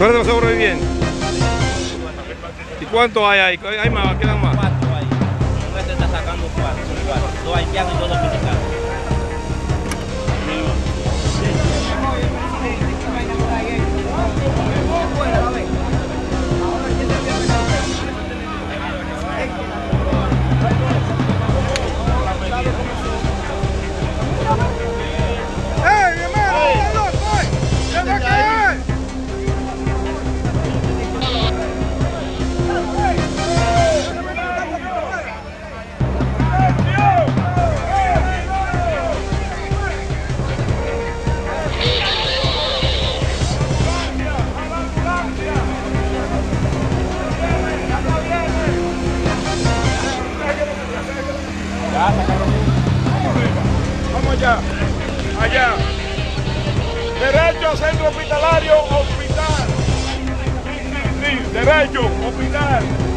De los sobrevivientes. ¿Y cuántos hay ahí? ¿Hay más? ¿Quedan más? Vamos allá, allá. Derecho a centro hospitalario, hospital. Derecho, hospital.